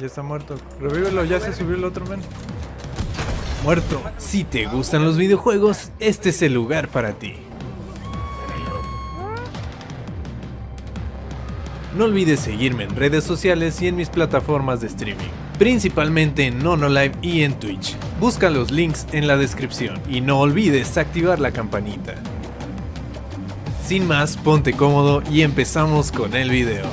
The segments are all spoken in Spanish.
Ya está muerto. Revívelo, ya se subió el otro men. Muerto. Si te gustan los videojuegos, este es el lugar para ti. No olvides seguirme en redes sociales y en mis plataformas de streaming, principalmente en NonoLive y en Twitch. Busca los links en la descripción y no olvides activar la campanita. Sin más, ponte cómodo y empezamos con el video.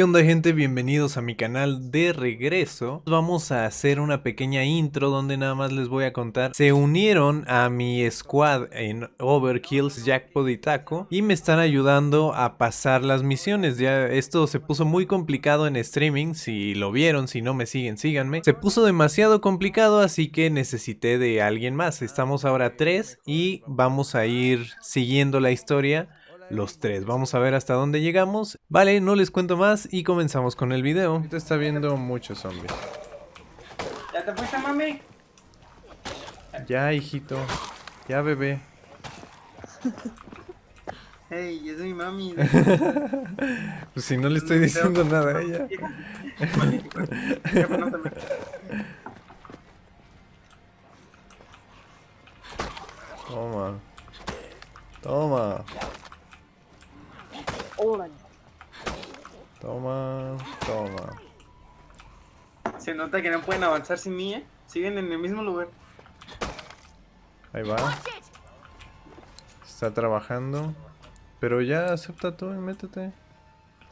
¿Qué onda gente? Bienvenidos a mi canal de regreso. Vamos a hacer una pequeña intro donde nada más les voy a contar. Se unieron a mi squad en Overkills, Jackpot y Taco y me están ayudando a pasar las misiones. Ya esto se puso muy complicado en streaming. Si lo vieron, si no me siguen, síganme. Se puso demasiado complicado así que necesité de alguien más. Estamos ahora tres y vamos a ir siguiendo la historia los tres. Vamos a ver hasta dónde llegamos. Vale, no les cuento más y comenzamos con el video. Ahorita está viendo muchos zombies. ¿Ya te fuiste, mami? Ya, hijito. Ya, bebé. Hey, es mi mami. Pues si no le estoy diciendo nada a ella. Toma. Toma. Toma, toma. Se nota que no pueden avanzar sin mí, ¿eh? Siguen en el mismo lugar. Ahí va. Está trabajando. Pero ya acepta tú y métete.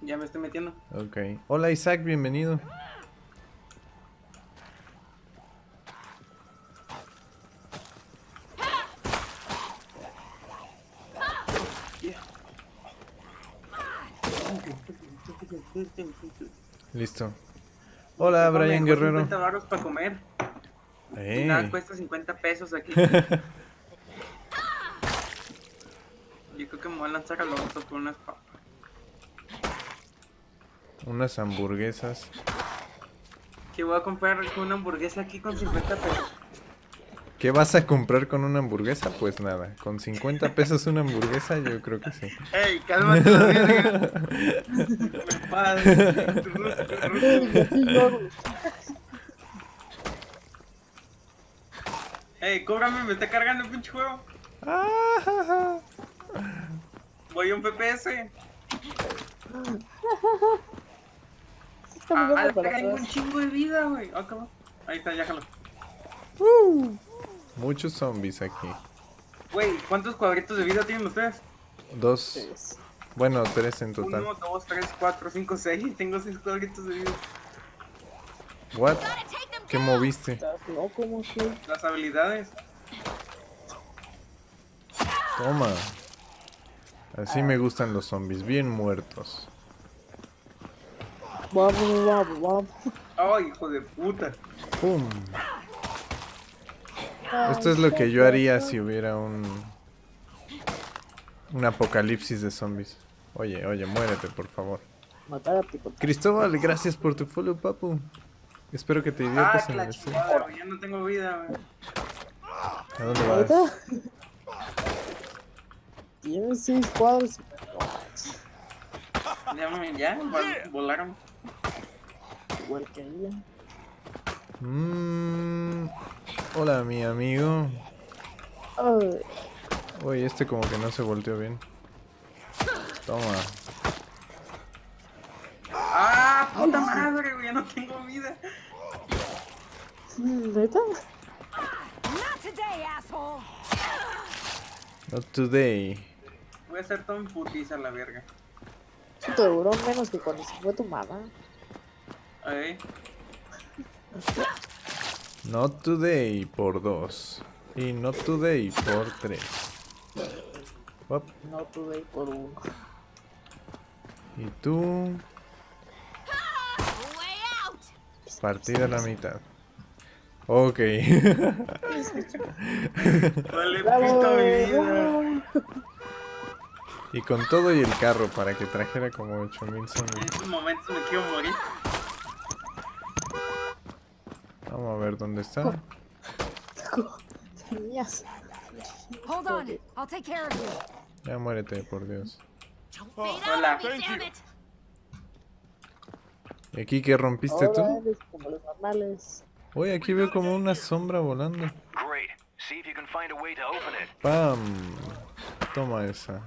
Ya me estoy metiendo. Ok. Hola Isaac, bienvenido. Listo. Hola, Brian Guerrero. 50 baros para comer. Eh. Nada, cuesta 50 pesos aquí. Yo creo que me voy a lanzar al otro por unas papas. Unas hamburguesas. Que voy a comprar una hamburguesa aquí con 50 pesos. ¿Qué vas a comprar con una hamburguesa? Pues nada, con 50 pesos una hamburguesa yo creo que sí. ¡Ey, cálmate. ¡Ey, cóbrame! ¡Me está cargando el pinche juego! Ah, Voy a un PPS. Ah, tengo un chingo de vida, güey. Ah. Ahí está, ya jalo. Muchos zombies aquí. Güey, ¿cuántos cuadritos de vida tienen ustedes? Dos, Tres. bueno, tres en total. Uno, dos, tres, cuatro, cinco, seis. Tengo seis cuadritos de vida. What? ¿Qué moviste? Estás loco, mucho. Las habilidades. Toma. Así me gustan los zombies, bien muertos. Vamos, vamos, vamos. Ay, hijo de puta. ¡Pum! Esto es lo que yo haría si hubiera un... Un apocalipsis de zombies. Oye, oye, muérete, por favor. Cristóbal, gracias por tu follow, papu. Espero que te Ah, diviertas que en la el stream. Ya no tengo vida, güey. ¿A dónde vas? Tienes seis cuadros. Ya, ya. vol- Volaron. Igual que ella. Mm, hola, mi amigo. Ay, Oye, este como que no se volteó bien. Toma. Ah, puta madre, güey. Ya no tengo vida. ¿Neta? Not today, asshole! Not today. Voy a hacer todo en putiza la verga. Eso te duró menos que cuando se fue tu mamá. Ahí. Not today por dos. Y not today por tres. Up. No tuve por uno. Y tú, partida a la mitad. Ok. Y con todo y el carro para que trajera como 8000 En zombies. estos momentos me quiero morir. Vamos a ver dónde está. Tenías. Hold on, I'll take care of you. Ya muérete, por Dios. Fade Hola. ¿Y aquí qué rompiste Ahora tú? eres como los normales. Oye, aquí veo como una sombra volando. ¡Pam! Toma esa.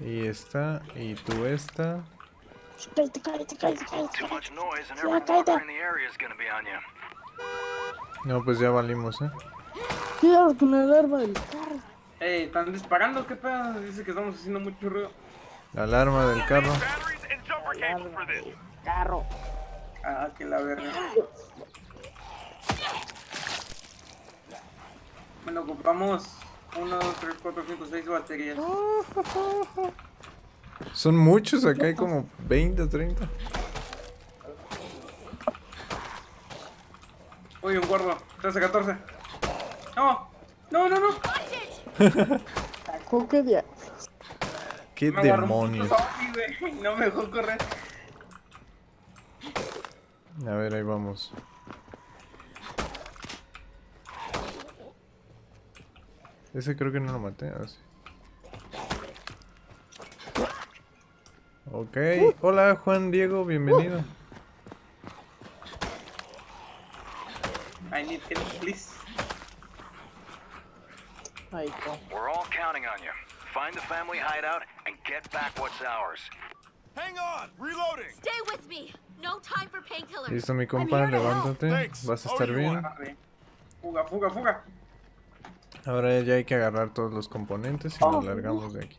Y esta, y tú esta. Cállate, cállate, cállate, cállate. Too much noise and Ya, cállate. No, pues ya valimos, ¿eh? Cuidado con la alarma del carro. Ey, ¿están disparando? ¿Qué pedo? Dice que estamos haciendo mucho ruido. La alarma del carro. Alarma del carro. Ah, que la verga. Bueno, ocupamos 1, 2, 3, 4, 5, 6 baterías. Son muchos, acá hay como 20 o 30. Uy, un gordo. 13, 14. No, no, no, no. Sacó que dia- ¡Qué Me demonios! No me dejó correr. A ver, ahí vamos. Ese creo que no lo maté, así. Ok. Hola, Juan Diego, bienvenido. I need help, please. Ay, no. We're all counting on you. Find the family hideout and get back what's ours. Hang on, reloading. Stay with me. No time for painkillers. Listo, mi compa, levántate. Thanks. Vas a estar bien. Fuga, fuga, fuga. Ahora ya hay que agarrar todos los componentes y nos largamos de aquí.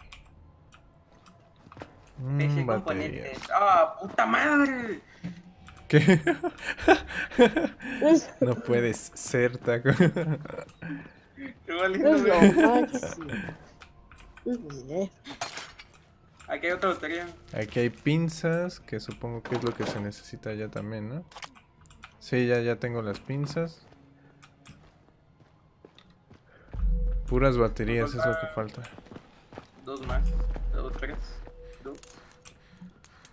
Mm, componentes. ¡Ah, puta madre! ¿Qué? No puedes ser taco. Qué valiendo. Aquí hay otra batería. Aquí hay pinzas, que supongo que es lo que se necesita ya también, ¿no? Sí, ya, ya tengo las pinzas. Puras baterías es lo que falta. Dos más. Dos, tres.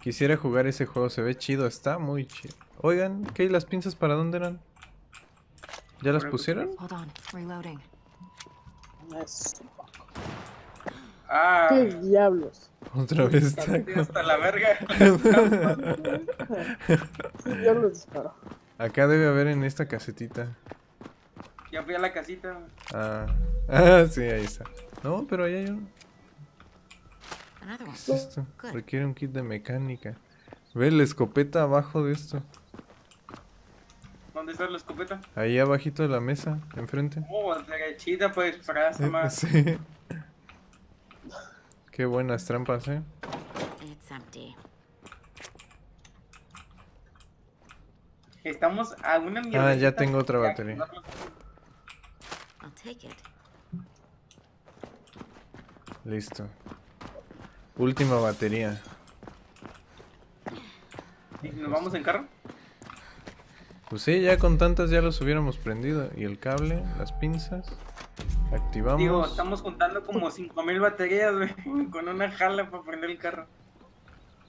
Quisiera jugar ese juego, se ve chido, está muy chido. Oigan, ¿qué? ¿Y las pinzas para dónde eran? ¿Ya las pusieron? Hold on. Reloading. Es- Ah, ¿Qué diablos? Otra vez taco. hasta la verga. ¿Qué diablos disparó? Acá debe haber en esta casetita. ya fui a la casita. Ah, ah sí, ahí está. No, pero ahí hay un... ¿Qué es esto? Requiere un kit de mecánica. Ve la escopeta abajo de esto. ¿Dónde está la escopeta? Ahí abajito de la mesa, enfrente. Oh, derechita pues para esa más. Sí. Qué buenas trampas, eh. It's empty. Estamos a una mierda. Ah, ya tengo otra batería. I'll take it. Listo. Última batería. ¿Y ¿Nos vamos en carro? Pues sí, ya con tantas ya los hubiéramos prendido. Y el cable, las pinzas. Activamos. Digo, estamos juntando como 5000 baterías, güey. Con una jala para prender el carro.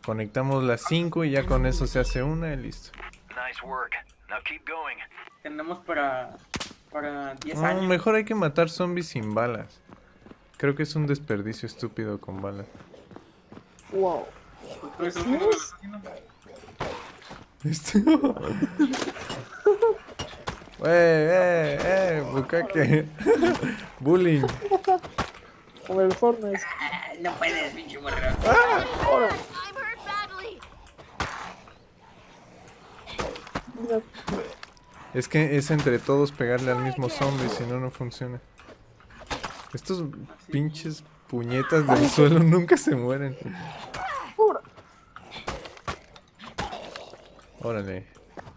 Conectamos las 5 y ya con eso se hace una y listo. Nice work. Now keep going. Tenemos para. Para 10 No, años. mejor hay que matar zombies sin balas. Creo que es un desperdicio estúpido con balas. Wow. Pues, haciendo. Esto. Wey, eh, eh, bucaque. Bullying. Como el Fortnite. Ah, No puedes, pinche. Ahora, badly. mira, Es que es entre todos pegarle al mismo zombie, si no, no funciona. Estos pinches puñetas del suelo nunca se mueren. Órale,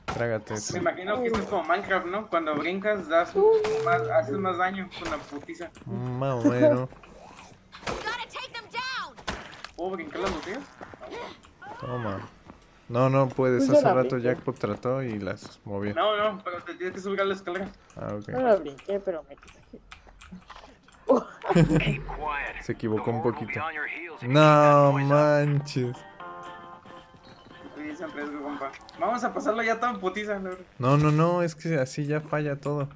trágate. Me imagino que esto es como Minecraft, ¿no? Cuando brincas, das más, haces más daño con la putiza. Más o menos. ¿Puedo brincar las botellas? Toma. No, no puedes. Pues Hace rato. Jackpot trató y las movió. No, no, pero te tienes que subir a la escalera. Ah, ok. No la brinqué, pero me quiet. Se equivocó un poquito. No manches. Vamos a pasarlo ya todo en putiza, ¿no? No, no, es que así ya falla todo.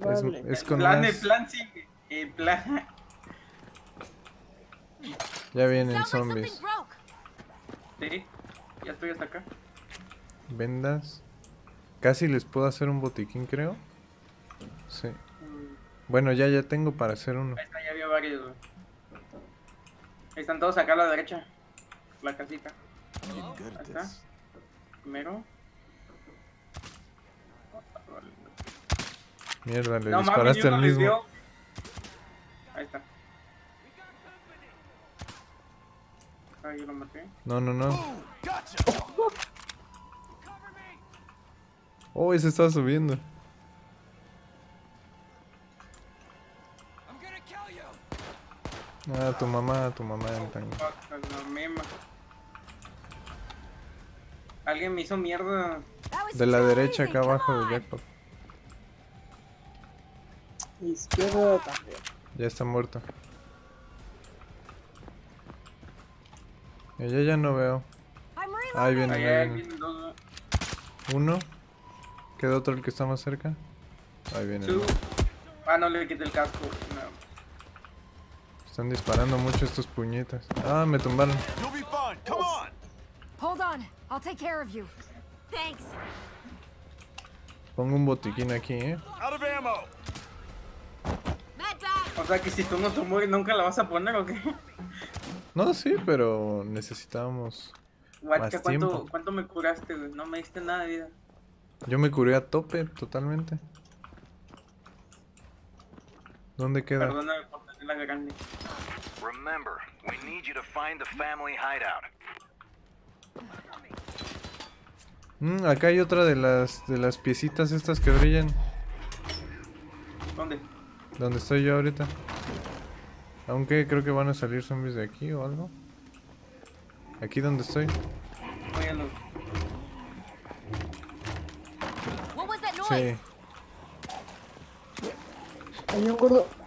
Es, Vale. es El con plan, más... el plan, sí. El plan. Ya vienen zombies. Sí, ya estoy hasta acá. Vendas. Casi les puedo hacer un botiquín, creo. Sí. Bueno, ya, ya tengo para hacer uno. Ahí está, ya vio varios, güey. Ahí están todos acá a la derecha. La casita. Ahí está. Primero. Mierda, le No disparaste al mismo. dio. Ahí está. Ahí yo lo maté. No, no, no. Gotcha! Oh, ese estaba subiendo. Ah, tu mamá, tu mamá. en tango. Fuck, la mema. Alguien me hizo mierda. De la derecha, acá abajo de Jackpot. Izquierda también. Ya está muerto. Allá ya no veo. Ahí viene, Ahí viene. Uno. Queda otro el que está más cerca. Ahí viene. Ah, no le quité el casco. Están disparando mucho estos puñetas. Ah, me tumbaron. You'll be fine. Come on! Hold on. I'll take care of you. Thanks. Pongo un botiquín aquí, eh. Out of ammo! Med bag. O sea que si tú no te mueres, nunca la vas a poner o qué? No, sí, pero necesitábamos. Guacha, Más ¿cuánto, tiempo. ¿cuánto me curaste, güey? No me diste nada de vida. Yo me curé a tope totalmente. ¿Dónde queda? Perdóname por Remember, we need you to find the family hideout. Mm, acá hay otra de las de las piecitas estas que brillan. ¿Dónde? Donde estoy yo ahorita. Aunque creo que van a salir zombies de aquí o algo. Aquí donde estoy. Óyalo. What was that noise? Sí. Hay un gordo.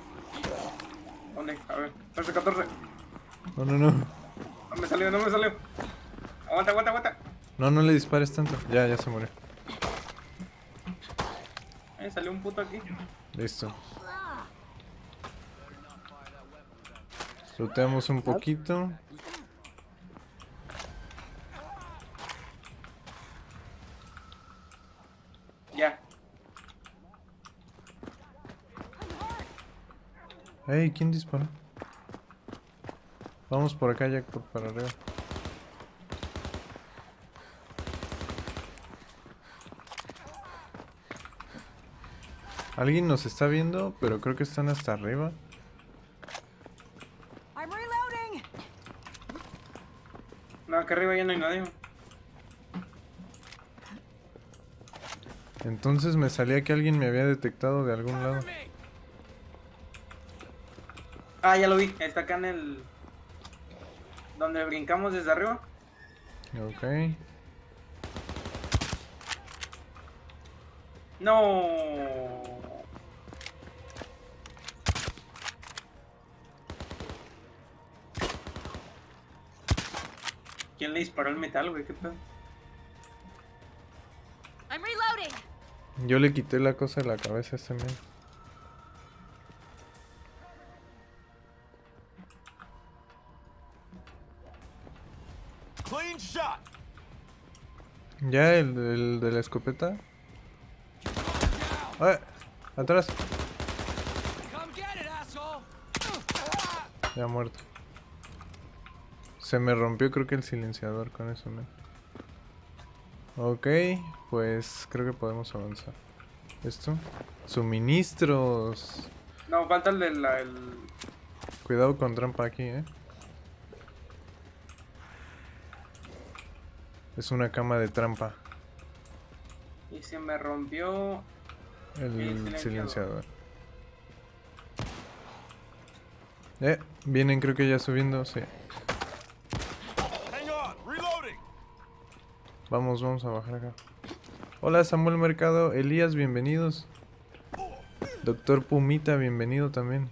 A ver. 13, 14. No, no, no. No me salió, no me salió. Aguanta, aguanta, aguanta. No, no le dispares tanto. Ya, ya se murió. Eh, salió un puto aquí. Listo. Looteamos un poquito. Ya. Ey, ¿quién disparó? Vamos por acá, Jack, por para arriba. Alguien nos está viendo, pero creo que están hasta arriba. I'm reloading. No, acá arriba ya no hay nadie. Entonces me salía que alguien me había detectado de algún lado. Ah, ya lo vi. Está acá en el. Donde brincamos desde arriba. Ok. No. ¿Quién le disparó el metal, güey? ¿Qué pedo? I'm reloading. Yo le quité la cosa de la cabeza a este men. ¿Ya el, el de la escopeta? ¡Ah! ¡Atrás! Ya muerto. Se me rompió creo que el silenciador con eso, men. Ok, pues creo que podemos avanzar. Esto. Suministros. No, falta el de la. El... Cuidado con trampa aquí, eh. Es una cama de trampa. Y se me rompió. El El silenciador. silenciador. Eh, vienen creo que ya subiendo, sí. Hang on! Reloading! Vamos, vamos a bajar acá. Hola Samuel Mercado, Elías, bienvenidos. Doctor Pumita, bienvenido también.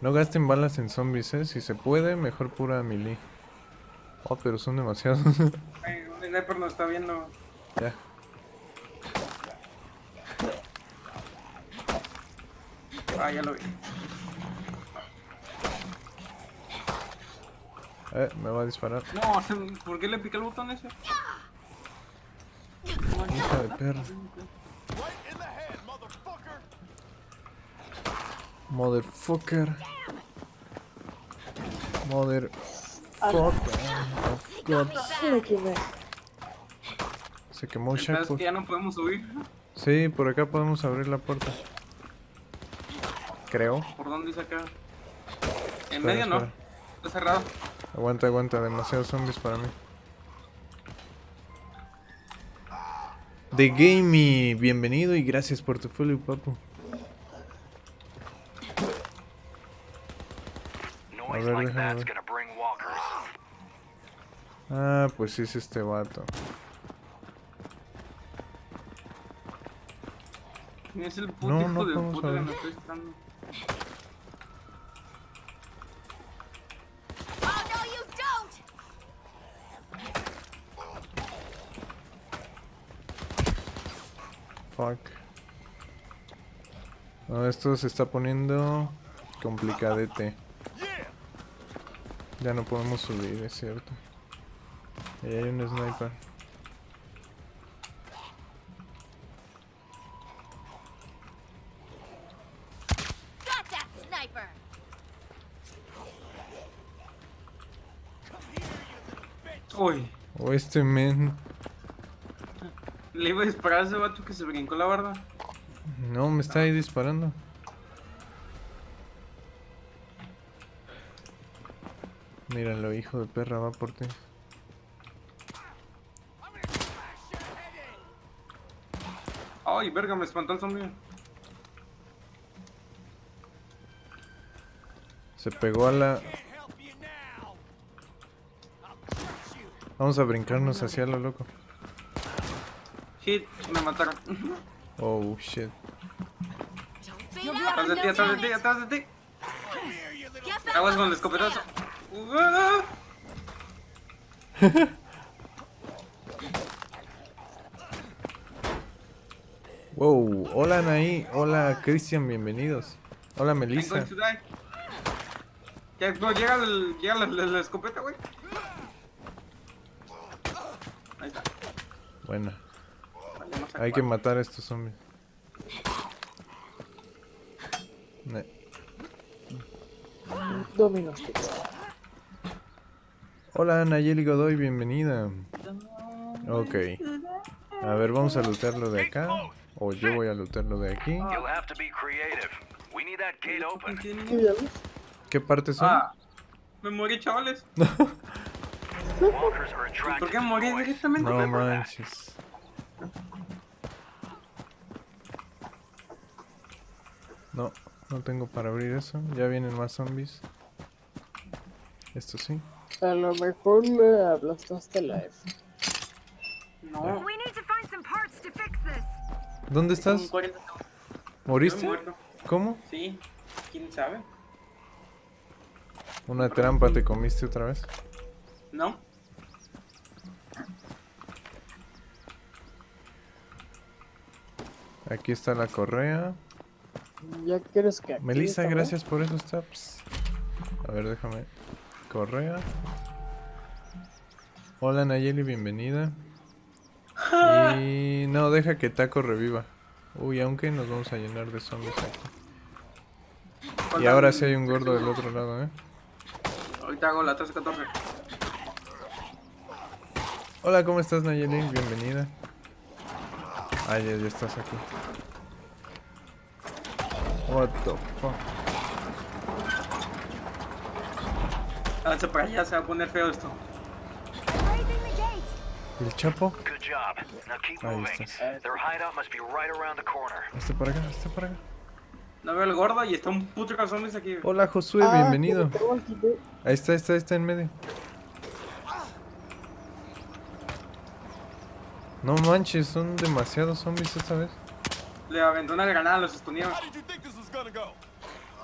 No gasten balas en zombies, eh. Si se puede, mejor pura melee. Oh, pero son demasiados. Un sniper nos está viendo. ya. Ah, ya lo vi. Eh, me va a disparar. No, ¿por qué le piqué el botón ese? de in the head, motherfucker. Motherfucker. Quemé. Se quemó ¿Sabes Shackle. que ya no podemos subir? Sí, por acá podemos abrir la puerta. Creo. ¿Por dónde dice acá? En Espera, medio no. espera. Está cerrado. Aguanta, aguanta, demasiados zombies para mí. The Gamey, bienvenido y gracias por tu follow, papu. Noise ver, like déjame ver. Ah, pues sí es este vato. Es el puto No, hijo no de puta que me estoy don't! Fuck. No, esto se está poniendo complicadete. Ya no podemos subir, es cierto. Ahí hay un sniper. Got that sniper! Uy, O este men. le iba a disparar a ese vato que se brincó la barda. No, me está ahí disparando. Míralo, hijo de perra, va por ti. Ay, verga, me espantó el zombie. Se pegó a la... Vamos a brincarnos hacia lo loco. Hit, me mataron. Oh, shit. Atrás de ti, atrás de ti, atrás de ti. Aguas on con el escopetazo. scale. Ah. Wow, hola Anaí, hola Cristian, bienvenidos. Hola Melissa. Ya, no, llega, el, llega la, la- la escopeta, güey. Ahí está. Bueno, hay que matar a estos zombies. Ne- Dominos. Hola Nayeli Godoy, bienvenida. Ok. A ver, vamos a lootearlo de acá. O yo voy a lootearlo de aquí. ¿Qué partes son? Ah, me morí, chavales. ¿Por qué to morí directamente? No manches. No, no tengo para abrir eso. Ya vienen más zombies. Esto sí. A lo mejor le aplastaste la F. No. ¿Dónde estás? 40 segundos. ¿Moriste? ¿Cómo? Sí, quién sabe. Una trampa te comiste otra vez. No. Aquí está la correa. Ya quieres que. aquí Melissa, está, gracias por esos taps. A ver, déjame. Correa. Hola Nayeli, bienvenida. Y no, deja que Taco reviva. Uy, aunque nos vamos a llenar de zombies aquí. Y ahora sí hay un gordo del otro lado, ¿eh? Ahorita hago la 13-14. Hola, ¿cómo estás Nayeli? Bienvenida. Ah, ya, ya estás aquí. What the fuck? Háganse para allá, se va a poner feo esto. ¿El Chapo? Ahí corner. Este para acá, este para acá. No veo el gordo y está un puto zombies aquí. Hola Josué, Ah, bienvenido. Ahí está, ahí está, ahí está en medio. No manches, son demasiados zombies esta vez. Le aventó una granada, los estuneaba.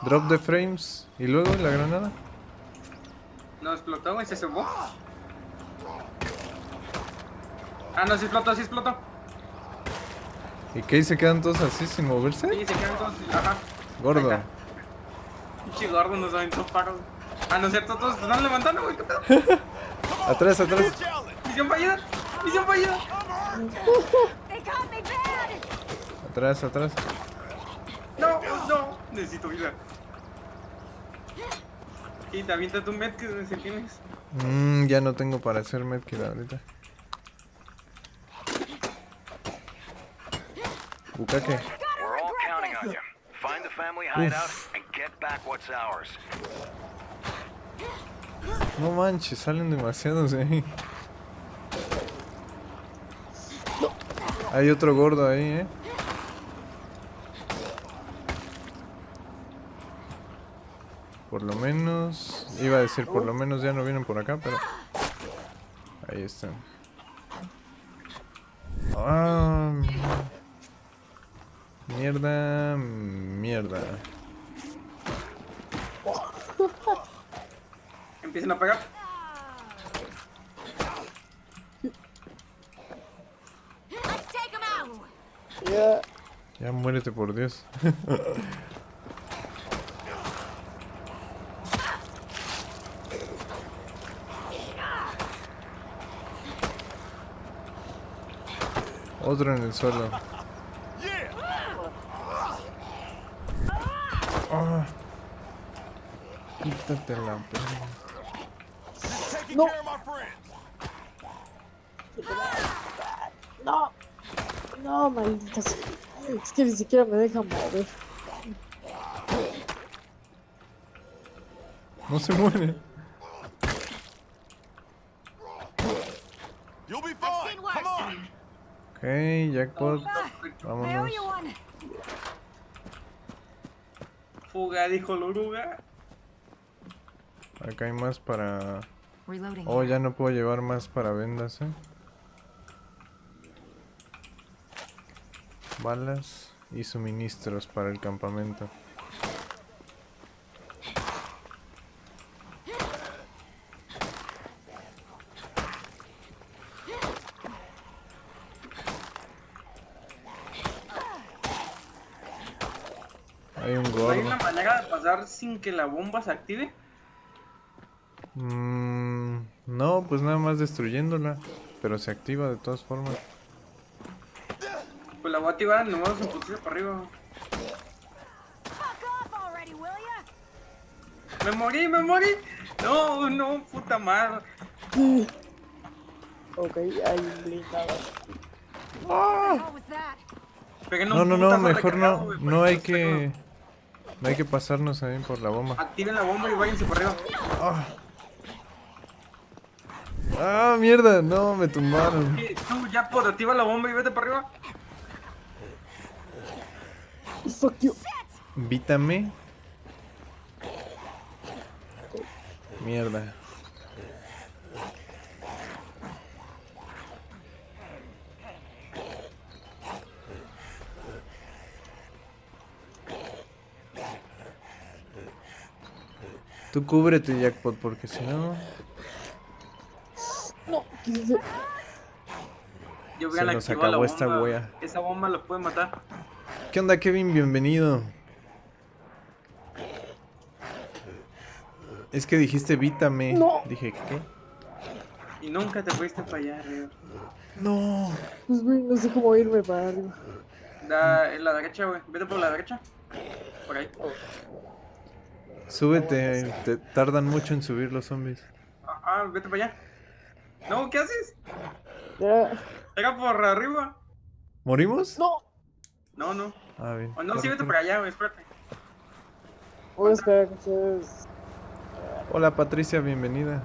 Drop the frames. ¿Y luego la granada? No explotó, güey, se cebó. Ah, no, sí explotó, sí explotó. ¿Y qué? ¿Se quedan todos así sin moverse? Sí, se quedan todos. Ajá. Gordo. Pinche gordo nos aventó paros. Ah, no es cierto, todos se están levantando, güey. ¿Qué pedo? Atrás, atrás. Misión fallida. Misión fallida. Atrás, atrás. No, no. Necesito vida. Y te avienta tu med que si tienes. Mm, ya no tengo para hacer medkit ahorita. Bukake. We're all counting on you. Find the family hideout and get No manches, salen demasiados de ahí. Hay otro gordo ahí, eh. Por lo menos, iba a decir por lo menos ya no vienen por acá, pero ahí están. Ah, mierda, mierda. Empiecen a pegar. Ya. Ya muérete por Dios. Otro en el suelo. Ah. Quítate la No. care of my friends. No. No, maldita sea. Es que ni siquiera me deja mover. No se muere. Ok, jackpot. Vámonos. Fuga, dijo la oruga. Acá hay más para... Oh, ya no puedo llevar más para vendas, eh. Balas y suministros para el campamento. Hay un ¿No hay gordo. una manera de pasar sin que la bomba se active? Mm, no, pues nada más destruyéndola. Pero se activa de todas formas. Pues la voy a activar, nos vamos a putiza para arriba. Me morí, me morí. No, no, puta madre. Ok, hay un blindado. Peguen No, no, no, mejor recargado, no. No hay que no hay que pasarnos ahí por la bomba. Activen la bomba y váyanse para arriba. Ah, Ah, mierda, no, me tumbaron. Tú ya por activa la bomba y vete para arriba. Fuck you. Vítame. Mierda. Tú cúbrete, Jackpot, porque si no... No. Yo Se voy a nos activar la acabó esta bomba. wea. Esa bomba los puede matar. ¿Qué onda, Kevin? Bienvenido. Es que dijiste vítame. No. Dije, ¿qué? Y nunca te fuiste para allá arriba. No. Pues güey, no sé cómo irme para arriba. Da, en la derecha, güey. Vete por la derecha. Por ahí. Súbete, te tardan mucho en subir los zombies. Ah, ah, vete para allá. No, ¿qué haces? Ya. Pega por arriba. ¿Morimos? No. No, no. Ah, bien. O no, sí, vete para allá, güey. Espérate. Hola Patricia, bienvenida.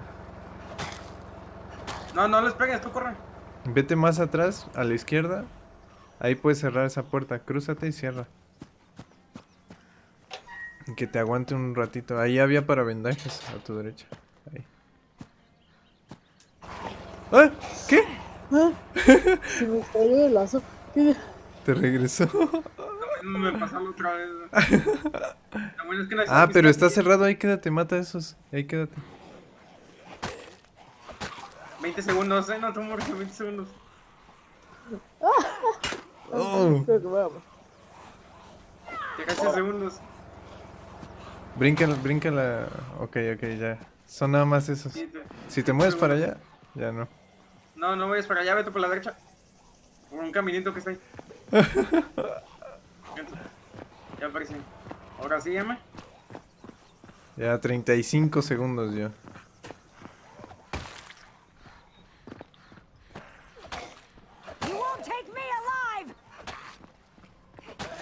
No, no les pegues, tú corre. Vete más atrás, a la izquierda. Ahí puedes cerrar esa puerta. Crúzate y cierra. Que te aguante un ratito. Ahí había para vendajes, a tu derecha. Ahí. ¿Ah? ¿Qué? ¿Ah? Se me cayó el lazo. ¿Qué? Te regresó. Me pasó la otra vez. bueno es que no Ah, pero está cerrado. Ahí quédate, mata a esos. Ahí quédate. 20 segundos, eh. No te mueres en 20 segundos. Oh. Creo que vamos. Llegaste segundos. Bríncala, bríncala. Ok, ok, ya. Son nada más esos. Sí, te- Si te mueves para allá, ya no. No, no vayas para allá, vete por la derecha. Por un caminito que está ahí. Ya aparecí. Ahora sí, llama. Ya 35 segundos ya.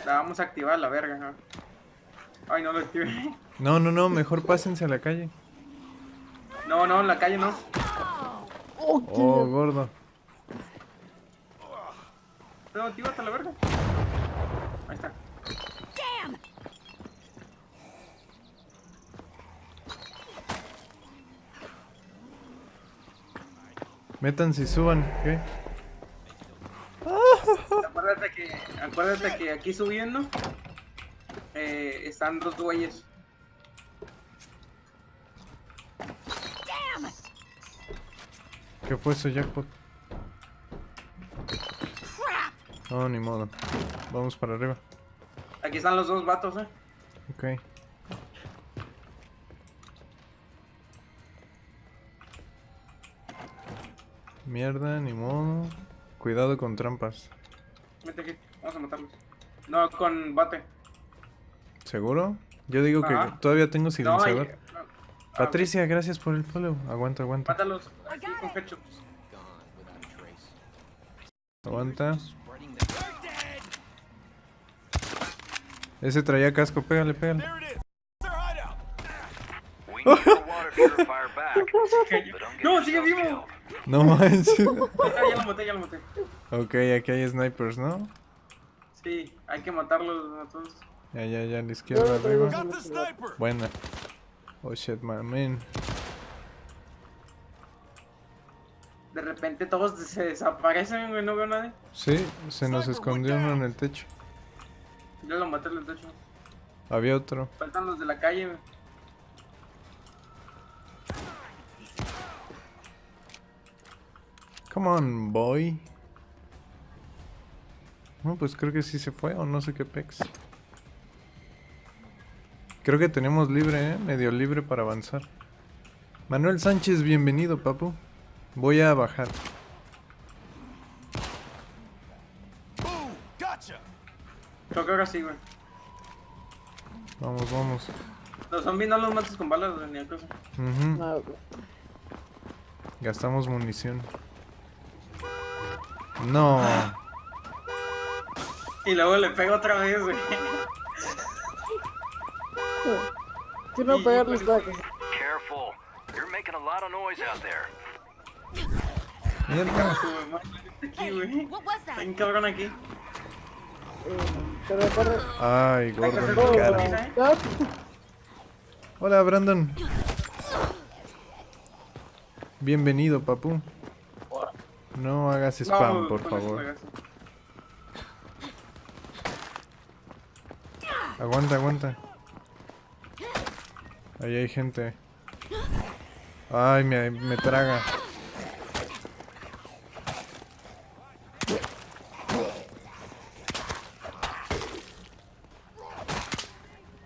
La vamos a activar la verga. ¿no? Ay, no lo activé. No, no, no, mejor pásense a la calle. No, no, en la calle no. Oh, Oh, gordo. No, actívate a la verga. Ahí está. Damn! Métanse y suban, ¿qué? Acuérdate que, acuérdate que aquí subiendo eh, están dos güeyes. ¿Qué fue eso, jackpot? No, ni modo. Vamos para arriba. Aquí están los dos vatos, eh. Ok. Mierda, ni modo. Cuidado con trampas. Vete aquí, vamos a matarlos. No, con bate. ¿Seguro? Yo digo que Ajá. todavía tengo silenciador. no. Ah, Patricia, gracias por el follow. Aguanta, aguanta. Mátalos así con ketchup. Aguanta. Ese traía casco, pégale, pégale. No, sigue vivo. No manches. Ah, ya lo maté, ya lo maté. ok, aquí hay snipers, ¿no? Sí, hay que matarlos a todos. Ya, ya, ya, a la izquierda, arriba. Got the sniper. Buena. Oh shit, my man. De repente todos se desaparecen, güey, no veo a nadie. Sí, se nos escondió uno en el techo. Yo lo maté en el techo. Había otro. Faltan los de la calle, güey. Come on, boy. No, pues creo que sí se fue o no sé qué pex. Creo que tenemos libre, ¿eh? Medio libre para avanzar. Manuel Sánchez, bienvenido, papu. Voy a bajar. Creo que ahora sí, güey. Vamos, vamos. Los zombies no los mates con balas, güey, ni a cosa. No, güey. Gastamos munición. No. Y luego le pego otra vez, güey. Quiero Y- pegarles back. Careful. You're making a lot of noise out there. Mierda. Aquí, güey. Está cabrón aquí. Eh, Corre, corre. Ay, gordo cara. ¿eh? Hola, Brandon. Bienvenido, papu. No hagas spam, No, por favor. Aguanta, aguanta. Ahí hay gente. Ay, me, me traga.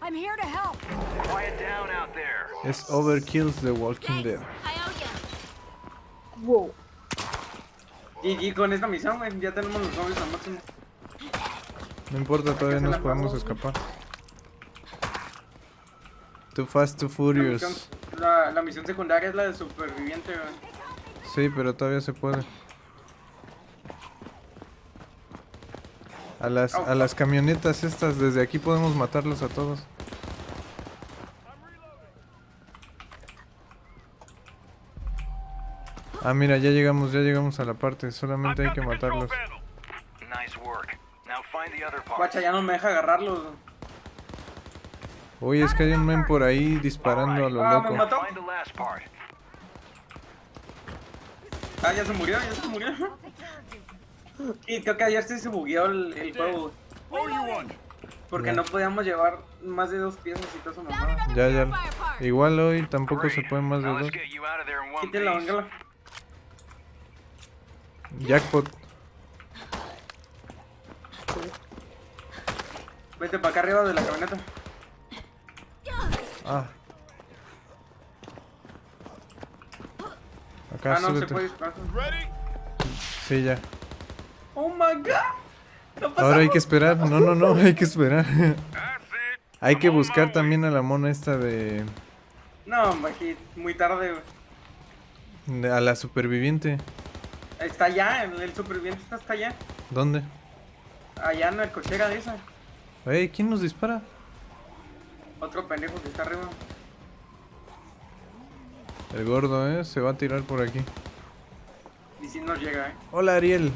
I'm here to help! Quiet down out there. Es Overkill's The Walking Dead. Wow. Y, y con esta misión, ya tenemos los zombies al máximo. No importa, todavía nos podemos escapar. Too fast, too La misión, furious. la, la misión secundaria es la de superviviente, güey. Sí, pero todavía se puede. A las, a las camionetas estas, desde aquí podemos matarlos a todos. Ah, mira, ya llegamos, ya llegamos a la parte. Solamente hay que matarlos. Guacha, ya no me deja agarrarlos. Uy, es que hay un men por ahí disparando a lo Ah, loco. Ah, ya se murió, ya se murió. Y creo que ayer sí se bugueó el, el juego, porque no podíamos llevar más de dos piezas y todo eso, mamá. Ya, ya. Igual hoy tampoco se Great. puede más de dos. piece. véngala. Jackpot. Vete para acá arriba de la camioneta. Ah. Acá Ah, no, se puede disparar. Sí, ya. Oh my god. No Ahora hay que esperar. No, no, no, hay que esperar. Hay que buscar también a la mona esta de, No, muy tarde, güey. de- a la superviviente. Está allá, el, el superviviente está hasta allá. ¿Dónde? Allá en la cochera de esa. Ey, ¿quién nos dispara? Otro pendejo que está arriba. El gordo, ¿eh? Se va a tirar por aquí. Y si nos llega, eh. Hola, Ariel.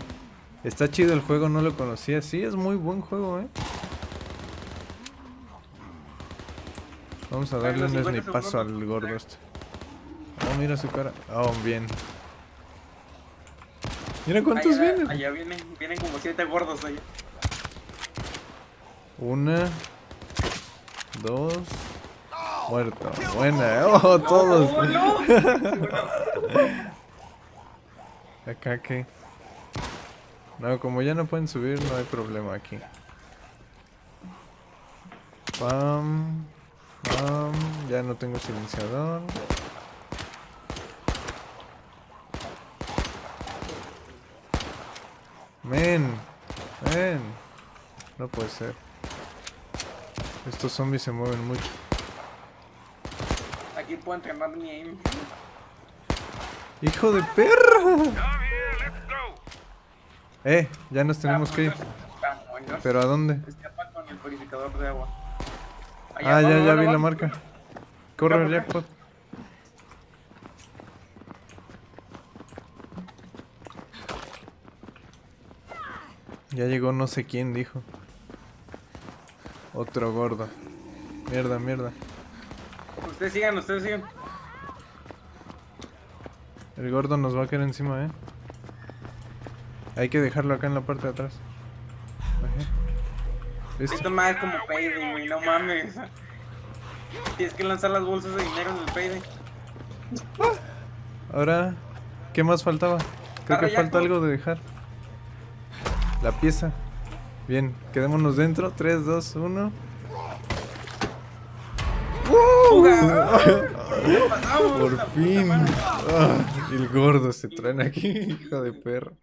Está chido el juego, no lo conocía. Sí, es muy buen juego, ¿eh? Vamos a darle un 50 snipazo al gordo este. Oh, mira su cara. Oh, bien. Mira cuántos allá, vienen. Allá vienen, vienen como siete gordos allá. Una. Dos. Muerto. Buena. Oh, todos. ¡Oh, no! Acá que. No, como ya no pueden subir, no hay problema aquí. Pam. Pam. Ya no tengo silenciador. Men. Men. No puede ser. Estos zombies se mueven mucho. Aquí puedo entrenar mi aim. ¡Hijo de perra! Eh, ya nos tenemos que ir. ¿Pero a dónde? Escapa con el purificador de agua. Ah, ya, ya vi la marca. Corre, jackpot. Ya llegó no sé quién, dijo. Otro gordo. Mierda, mierda. Ustedes sigan, ustedes sigan. El gordo nos va a caer encima, eh. Hay que dejarlo acá en la parte de atrás. Listo. Esto más es como payday, güey, no mames. Tienes que lanzar las bolsas de dinero en el payday. Ahora, ¿qué más faltaba? Creo que falta algo de dejar. La pieza. Bien, quedémonos dentro. 3, 2, 1. Pasamos, Por fin. Ah, el gordo se traen aquí, hijo de perra.